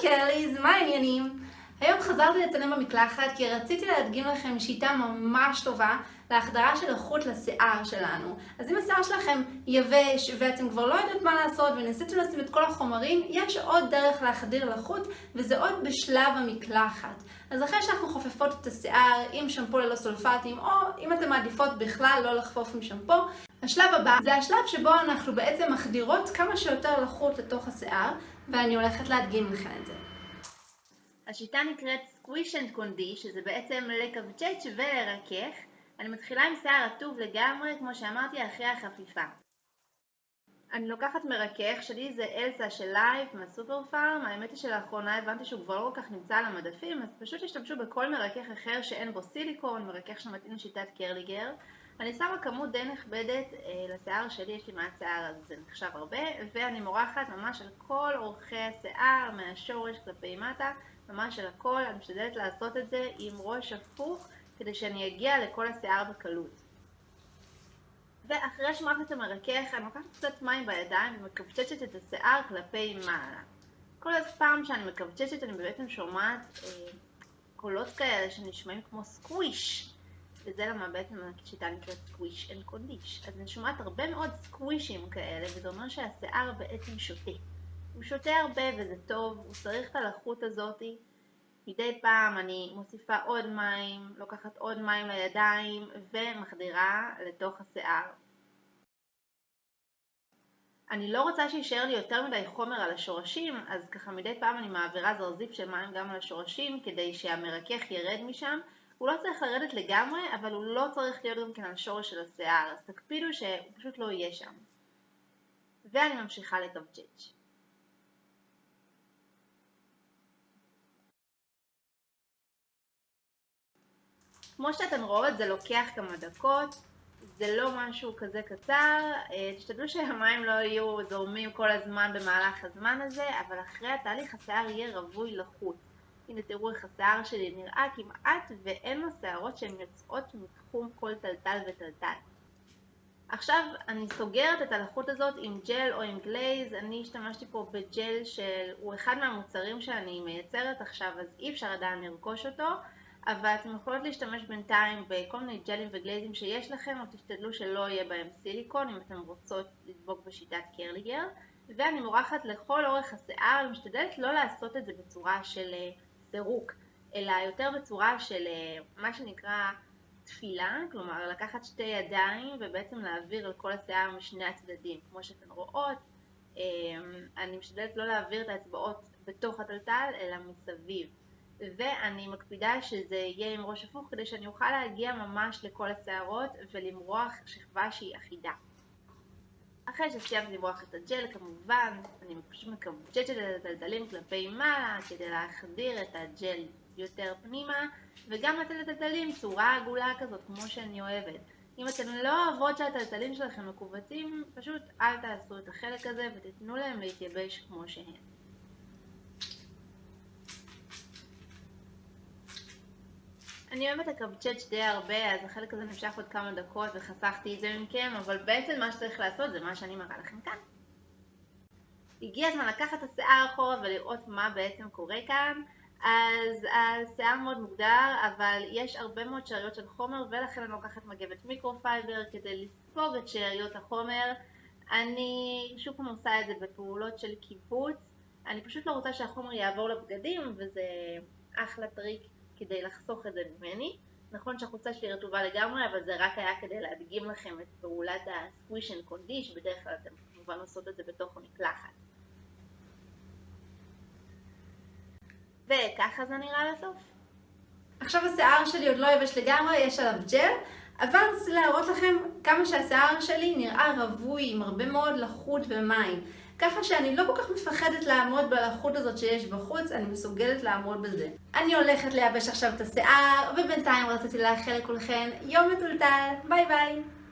קרליז, מה העניינים? היום חזרתי לצלם במקלחת כי רציתי להדגים לכם שיטה ממש טובה להחדרה של איכות לשיער שלנו. אז אם השיער שלכם יבש ואתם כבר לא יודעות מה לעשות וניסיתם לשים את כל החומרים, יש עוד דרך להחדיר לחות וזה עוד בשלב המקלחת. אז אחרי שאנחנו חופפות את השיער עם שמפו ללא סולפטים או אם אתם מעדיפות בכלל לא לחפוף עם שמפו, השלב הבא זה השלב שבו אנחנו בעצם מחדירות כמה שיותר לחות לתוך השיער ואני הולכת להדגים לכם את זה. השיטה נקראת squish and condish, שזה בעצם לקווצ'ץ' ולרכך. אני מתחילה עם שיער רטוב לגמרי, כמו שאמרתי, אחרי החפיפה. אני לוקחת מרכך, שלי זה אלסה של לייף מהסופר פארם, האמת היא שלאחרונה הבנתי שהוא כבר לא כל כך נמצא על המדפים, אז פשוט תשתמשו בכל מרכך אחר שאין בו סיליקון, מרכך שמתאים לשיטת curly girl. אני שמה כמות די נכבדת אה, לשיער שלי, יש לי מעט שיער אז זה נחשב הרבה, ואני מורחת ממש על כל אורכי השיער, מהשורש כלפי מטה, ממש על הכל, אני משתדלת לעשות את זה עם ראש הפוך, כדי שאני אגיע לכל השיער בקלות. ואחרי שמרחת המרכך, אני לוקחת קצת מים בידיים ומקווצ'צ'ת את השיער כלפי מעלה. כל פעם שאני מקווצ'צ'ת אני בעצם שומעת אה, קולות כאלה שנשמעים כמו squish. וזה למה בעצם השיטה נקראת squish and condish. אז אני שומעת הרבה מאוד squish ים כאלה, וזה אומר שהשיער בעצם שותה. הוא שותה הרבה וזה טוב, הוא צריך את הלחות הזאתי. מדי פעם אני מוסיפה עוד מים, לוקחת עוד מים לידיים ומחדירה לתוך השיער. אני לא רוצה שיישאר לי יותר מדי חומר על השורשים, אז ככה מדי פעם אני מעבירה זרזיף של מים גם על השורשים כדי שהמרכך ירד משם. הוא לא צריך לרדת לגמרי, אבל הוא לא צריך להיות גם כן על שורש של השיער, אז תקפידו שהוא פשוט לא יהיה שם. ואני ממשיכה לקבצ'ץ'. כמו שאתן רואות זה לוקח כמה דקות, זה לא משהו כזה קצר, אה, תשתדלו שהמים לא יהיו זורמים כל הזמן במהלך הזמן הזה, אבל אחרי התהליך השיער יהיה רווי לחוט. הנה תראו איך השיער שלי נראה כמעט ואין לו שערות שהן יוצאות מתחום כל טלטל וטלטל. עכשיו אני סוגרת את הלחות הזאת עם ג'ל או עם glaze, אני השתמשתי פה בג'ל שהוא אחד מהמוצרים שאני מייצרת עכשיו אז אי אפשר עדיין לרכוש אותו אבל אתם יכולות להשתמש בינתיים בכל מיני ג'לים ו glaze ים שיש לכם, או תשתדלו שלא יהיה בהם סיליקון אם אתם רוצות לדבוק בשיטת curly girl. ואני מורחת לכל אורך השיער, משתדלת לא לעשות את זה בצורה של פירוק, אלא יותר בצורה של אה, מה שנקרא תפילה, כלומר לקחת שתי ידיים ובעצם להעביר על כל השיער משני הצדדים. כמו שאתן רואות, אה, אני משתדלת לא להעביר את האצבעות בתוך הטלטל, אלא מסביב. ואני מקפידה שזה יהיה עם ראש הפוך כדי שאני אוכל להגיע ממש לכל השערות ולמרוח שכבה שהיא אחידה. אחרי שסיימתי למרוח את הג'ל כמובן, אני פשוט מקבצ'צ'ת את הטלטלים כלפי מעלה כדי להחדיר את הג'ל יותר פנימה וגם לתת לטלטלים צורה עגולה כזאת כמו שאני אוהבת. אם אתן לא אוהבות שהטלטלים שלכם מקובצים, פשוט אל תעשו את החלק הזה ותיתנו להם להתייבש כמו שהם. אני אוהבת לקבצ'ץ' די הרבה, אז החלק הזה נמשך עוד כמה דקות וחסכתי את זה מכם, אבל בעצם מה שצריך לעשות זה מה שאני מראה לכם כאן. הגיע הזמן לקחת את השיער אחורה ולראות מה בעצם קורה כאן. אז השיער מאוד מוגדר, אבל יש הרבה מאוד שאריות של חומר, ולכן אני לוקחת מגבת מיקרופייבר כדי לספוג את שאריות החומר. אני שוב פעם עושה את זה בפעולות של קיבוץ. אני פשוט לא רוצה שהחומר יעבור לבגדים, וזה אחלה טריק כדי לחסוך את זה ממני. נכון שהחולצה שלי רטובה לגמרי, אבל זה רק היה כדי להדגים לכם את פעולת ה-squish and condish, בדרך כלל אתם כמובן עושות את זה בתוך המקלחת. וככה זה נראה לסוף. עכשיו השיער שלי עוד לא יבש לגמרי, יש עליו ג'ל, אבל רציתי להראות לכם כמה שהשיער שלי נראה רווי עם הרבה מאוד לחות ומים. ככה שאני לא כל כך מפחדת לעמוד בלחות הזאת שיש בחוץ, אני מסוגלת לעמוד בזה. אני הולכת לייבש עכשיו את השיער, ובינתיים רציתי לאחל לכולכם יום מתולתל. ביי ביי!